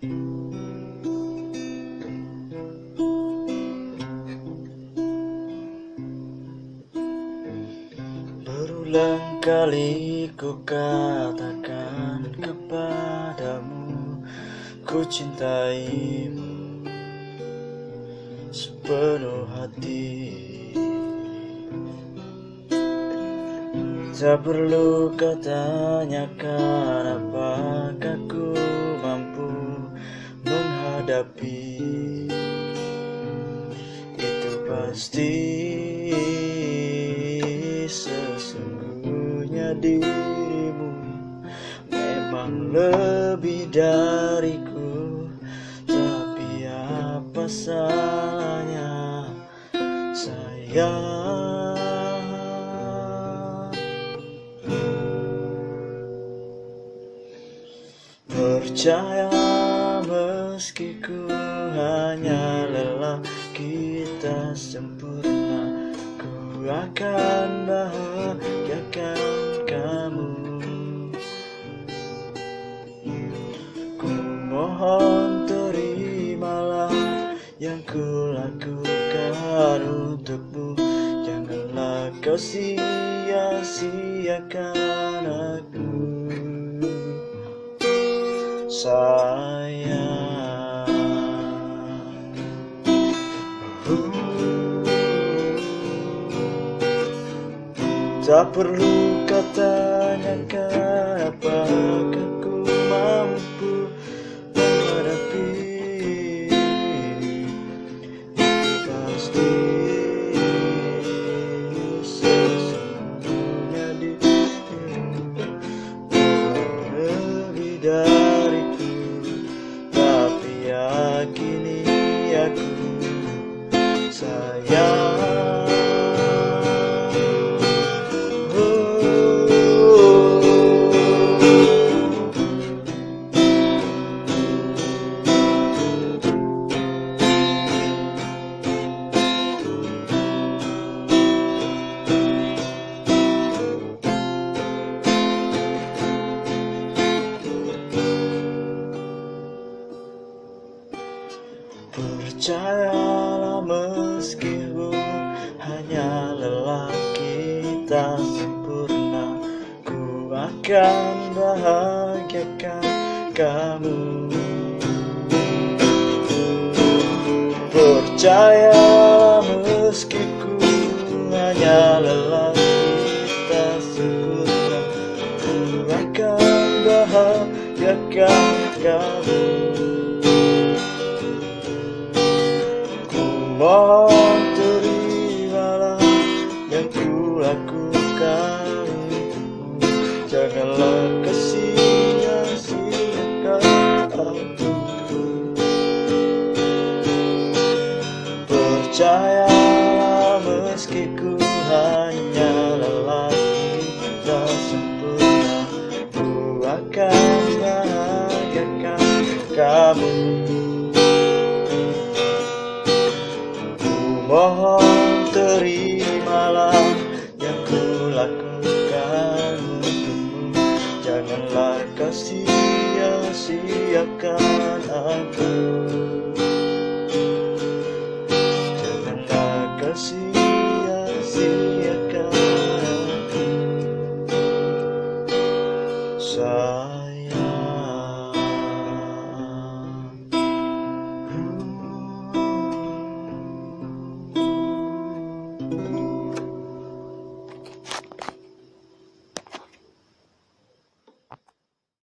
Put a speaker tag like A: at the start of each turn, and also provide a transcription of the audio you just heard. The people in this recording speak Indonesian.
A: Berulang kali ku katakan kepadamu Ku cintaimu sepenuh hati. Tak perlu kau tanyakan apakah mampu menghadapi Itu pasti sesungguhnya dirimu Memang lebih dariku. Tapi apa salahnya? Sayang Percaya meski ku hanya lelah Kita sempurna. Ku akan bahagiakan kamu. Ku mohon terimalah yang ku lakukan untukmu. Janganlah kau sia-siakan aku. Sayang Tak perlu kau tanyakan apakah ku mampu menghadapi pasti sesungguhnya dirimu lebih dariku Percayalah meskipun hanya lelaki tak sempurna. Ku akan bahagiakan kamu. Percayalah meski ku hanya lelaki tak sempurna. Ku akan bahagiakan kamu Percayalah meski ku hanya lelaki tak sempurna Ku akan bahagiakan kamu. Mohon terimalah yang ku lakukan untukmu. Janganlah kau sia-siakan aku Ah.